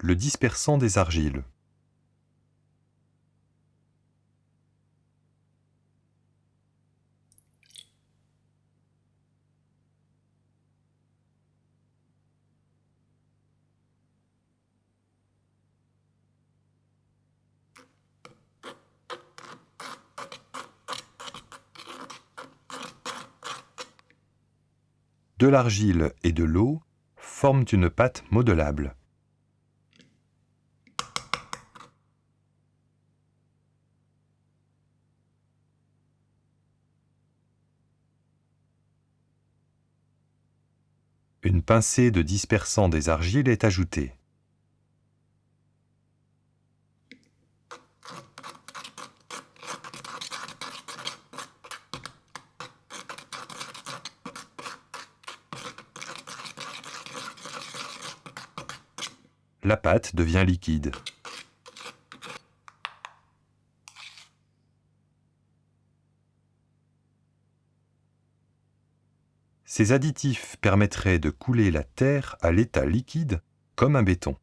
le dispersant des argiles. De l'argile et de l'eau forment une pâte modelable. Une pincée de dispersant des argiles est ajoutée. La pâte devient liquide. Ces additifs permettraient de couler la terre à l'état liquide comme un béton.